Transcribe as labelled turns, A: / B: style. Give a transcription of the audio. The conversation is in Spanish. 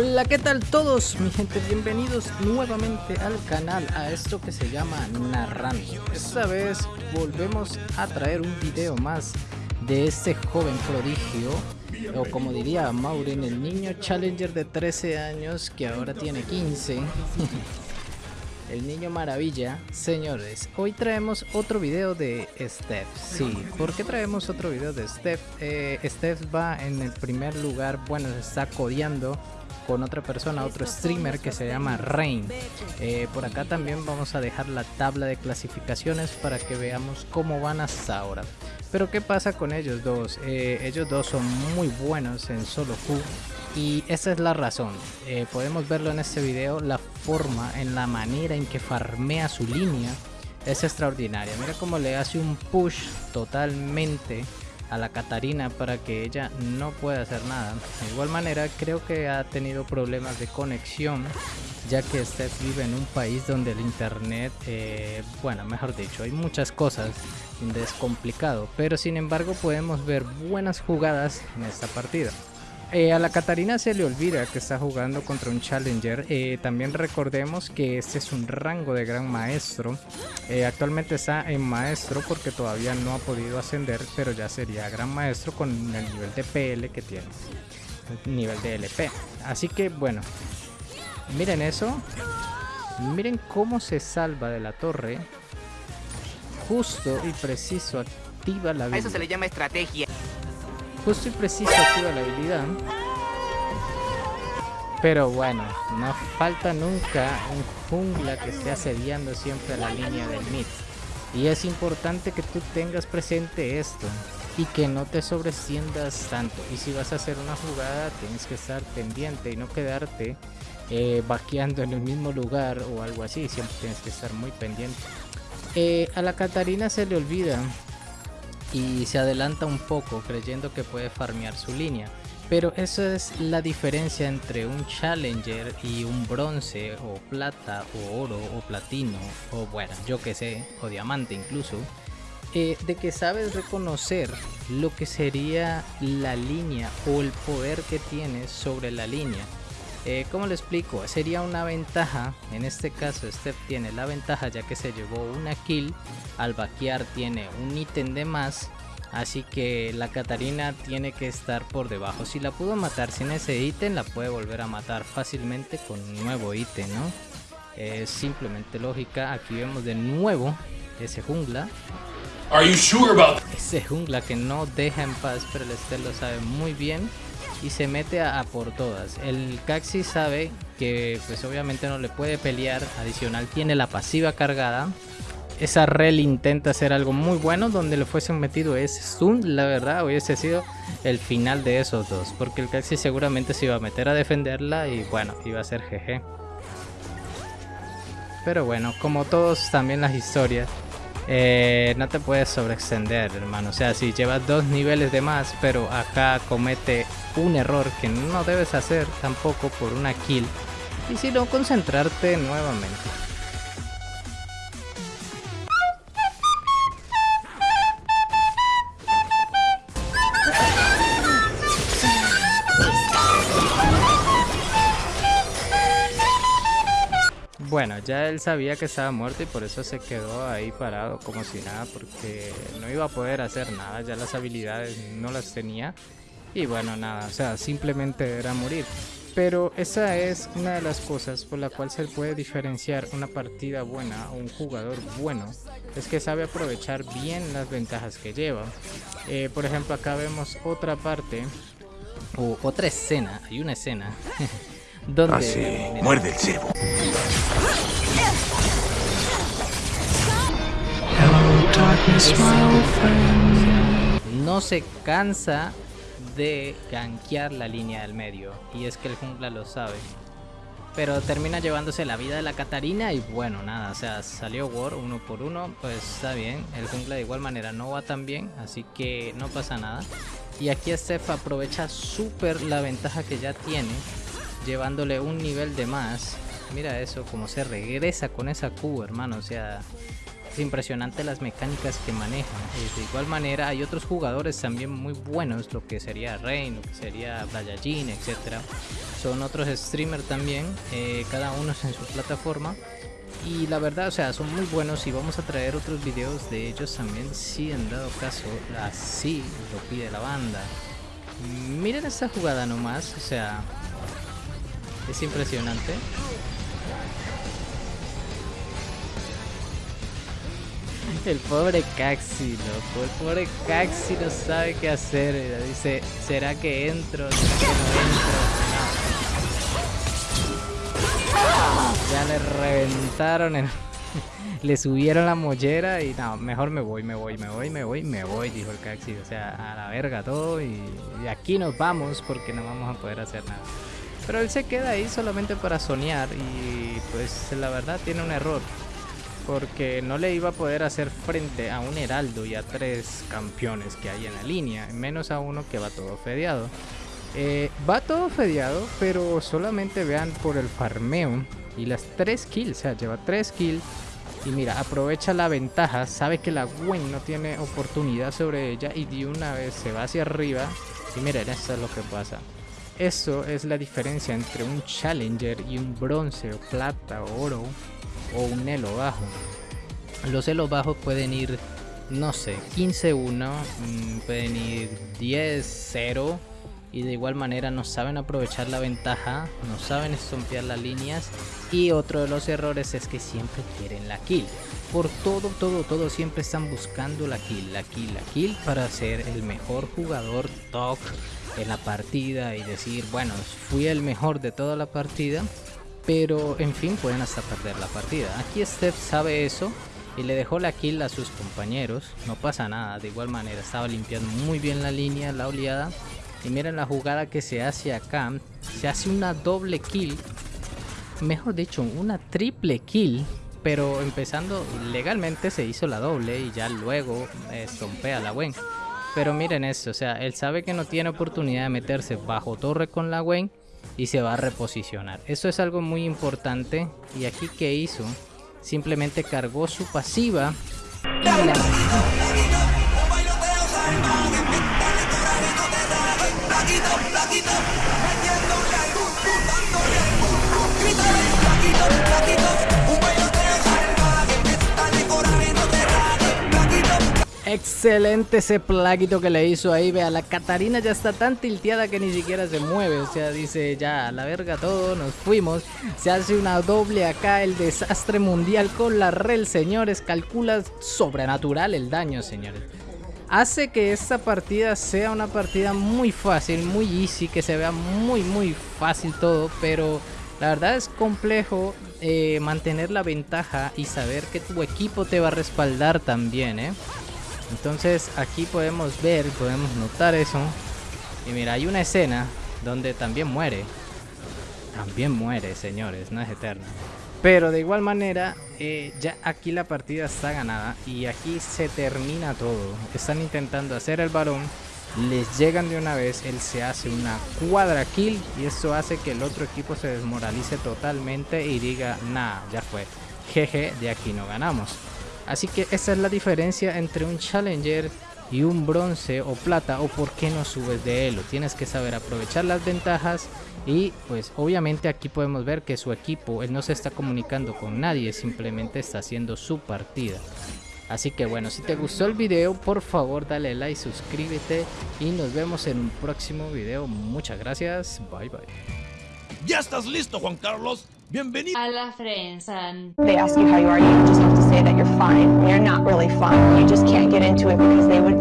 A: Hola, ¿qué tal todos? Mi gente, bienvenidos nuevamente al canal, a esto que se llama Narrando. Esta vez volvemos a traer un video más de este joven prodigio, o como diría Maureen, el niño challenger de 13 años que ahora tiene 15. el niño maravilla. Señores, hoy traemos otro video de Steph. Sí, ¿por qué traemos otro video de Steph? Eh, Steph va en el primer lugar, bueno, se está codeando con otra persona, otro streamer que se llama Rain. Eh, por acá también vamos a dejar la tabla de clasificaciones para que veamos cómo van hasta ahora. Pero qué pasa con ellos dos, eh, ellos dos son muy buenos en solo Q y esa es la razón. Eh, podemos verlo en este video, la forma, en la manera en que farmea su línea es extraordinaria. Mira cómo le hace un push totalmente a la Catarina para que ella no pueda hacer nada. De igual manera creo que ha tenido problemas de conexión ya que Steph vive en un país donde el internet, eh, bueno, mejor dicho, hay muchas cosas donde es complicado, pero sin embargo podemos ver buenas jugadas en esta partida. Eh, a la Catarina se le olvida que está jugando contra un Challenger. Eh, también recordemos que este es un rango de Gran Maestro. Eh, actualmente está en Maestro porque todavía no ha podido ascender, pero ya sería Gran Maestro con el nivel de PL que tiene. El nivel de LP. Así que bueno, miren eso. Miren cómo se salva de la torre. Justo y preciso activa la vida.
B: A eso se le llama estrategia
A: justo y preciso activa la habilidad. Pero bueno, no falta nunca un jungla que esté asediando siempre a la línea del mid. Y es importante que tú tengas presente esto y que no te sobreciendas tanto. Y si vas a hacer una jugada, tienes que estar pendiente y no quedarte eh, vaqueando en el mismo lugar o algo así. Siempre tienes que estar muy pendiente. Eh, a la Catarina se le olvida y se adelanta un poco creyendo que puede farmear su línea. Pero esa es la diferencia entre un Challenger y un bronce o plata o oro o platino o bueno, yo que sé, o diamante incluso. Eh, de que sabes reconocer lo que sería la línea o el poder que tienes sobre la línea eh, ¿Cómo lo explico? Sería una ventaja, en este caso Steph tiene la ventaja ya que se llevó una kill, al vaquear tiene un ítem de más, así que la Catarina tiene que estar por debajo. Si la pudo matar sin ese ítem, la puede volver a matar fácilmente con un nuevo ítem, ¿no? Es simplemente lógica, aquí vemos de nuevo ese jungla. Ese jungla que no deja en paz, pero el Steph lo sabe muy bien y se mete a, por todas. El Caxi sabe que pues obviamente no le puede pelear, adicional tiene la pasiva cargada. Esa rel intenta hacer algo muy bueno donde le fuesen metido ese stun, la verdad hubiese sido el final de esos dos, porque el Caxi seguramente se iba a meter a defenderla y bueno, iba a ser GG. Pero bueno, como todos también las historias, eh, no te puedes sobreextender, hermano. O sea, si llevas dos niveles de más, pero acá comete un error que no debes hacer tampoco por una kill, y si no concentrarte nuevamente. Bueno, ya él sabía que estaba muerto y por eso se quedó ahí parado como si nada porque no iba a poder hacer nada, ya las habilidades no las tenía y bueno, nada, o sea, simplemente era morir. Pero esa es una de las cosas por la cual se puede diferenciar una partida buena o un jugador bueno. Es que sabe aprovechar bien las ventajas que lleva. Eh, por ejemplo, acá vemos otra parte o otra escena. Hay una escena donde...
C: Ah, muerde el cebo.
A: No se cansa de gankear la línea del medio. Y es que el jungla lo sabe. pero termina llevándose la vida de la Catarina y bueno, nada, o sea, salió War uno por uno, pues está bien, el jungla de igual manera no va tan bien, así que no pasa nada. Y aquí Steph aprovecha súper la ventaja que ya tiene, llevándole un nivel de más. Mira eso, como se regresa con esa Q, hermano, o sea, es impresionante las mecánicas que maneja. de igual manera hay otros jugadores también muy buenos, lo que sería Rain, lo que sería Dayajin, etcétera son otros streamers también, eh, cada uno en su plataforma. Y la verdad, o sea, son muy buenos y vamos a traer otros videos de ellos también si en dado caso así lo pide la banda. Miren esta jugada nomás, o sea, es impresionante. El pobre Caxi, loco. El pobre Caxi no sabe qué hacer. Dice, ¿será que entro? ¿Será que no entro? Ya le reventaron el... le subieron la mollera y no, mejor me voy, me voy, me voy, me voy, me voy, dijo el Caxi. O sea, a la verga todo y, y aquí nos vamos porque no vamos a poder hacer nada. Pero él se queda ahí solamente para soñar y pues la verdad tiene un error. Porque no le iba a poder hacer frente a un heraldo y a tres campeones que hay en la línea. Menos a uno que va todo fedeado. Eh, va todo fedeado, pero solamente vean por el farmeo y las 3 kills, o sea, lleva 3 kills. Y mira, aprovecha la ventaja, sabe que la Gwen no tiene oportunidad sobre ella y de una vez se va hacia arriba. Y miren, esto es lo que pasa. Eso es la diferencia entre un Challenger y un bronce o plata o oro o un elo bajo. Los elos bajos pueden ir, no sé, 15-1, mm, pueden ir 10-0 y de igual manera no saben aprovechar la ventaja, no saben estompear las líneas y otro de los errores es que siempre quieren la kill. Por todo, todo, todo siempre están buscando la kill, la kill, la kill para ser el mejor jugador top en la partida y decir, bueno, fui el mejor de toda la partida, pero en fin pueden hasta perder la partida. Aquí Steph sabe eso y le dejó la kill a sus compañeros, no pasa nada, de igual manera estaba limpiando muy bien la línea, la oleada y miren la jugada que se hace acá. Se hace una doble kill. Mejor dicho, una triple kill. Pero empezando legalmente se hizo la doble y ya luego estompea la Gwen. Pero miren esto, o sea, él sabe que no tiene oportunidad de meterse bajo torre con la Gwen y se va a reposicionar. Eso es algo muy importante. Y aquí que hizo, simplemente cargó su pasiva. Excelente ese plaguito que le hizo ahí. Vea, la Catarina ya está tan tilteada que ni siquiera se mueve. O sea, dice ya, a la verga todo, nos fuimos. Se hace una doble acá, el desastre mundial con la rel, señores. Calcula sobrenatural el daño, señores hace que esta partida sea una partida muy fácil, muy easy, que se vea muy muy fácil todo, pero la verdad es complejo eh, mantener la ventaja y saber que tu equipo te va a respaldar también, ¿eh? Entonces aquí podemos ver, podemos notar eso. Y mira, hay una escena donde también muere. También muere, señores, no es eterna. Pero de igual manera, eh, ya aquí la partida está ganada y aquí se termina todo. Están intentando hacer el varón, les llegan de una vez, él se hace una cuadra kill y esto hace que el otro equipo se desmoralice totalmente y diga, nah, ya fue, jeje, de aquí no ganamos. Así que esa es la diferencia entre un Challenger y un bronce o plata o por qué no subes de elo. Tienes que saber aprovechar las ventajas y pues obviamente aquí podemos ver que su equipo, él no se está comunicando con nadie, simplemente está haciendo su partida. Así que bueno, si te gustó el video, por favor dale like, suscríbete y nos vemos en un próximo video. Muchas gracias, bye bye.
B: ¿Ya estás listo, Juan Carlos? Bienvenido
C: a la Frensan.
D: Say that you're fine. You're not really fine. You just can't get into it because they would never